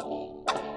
you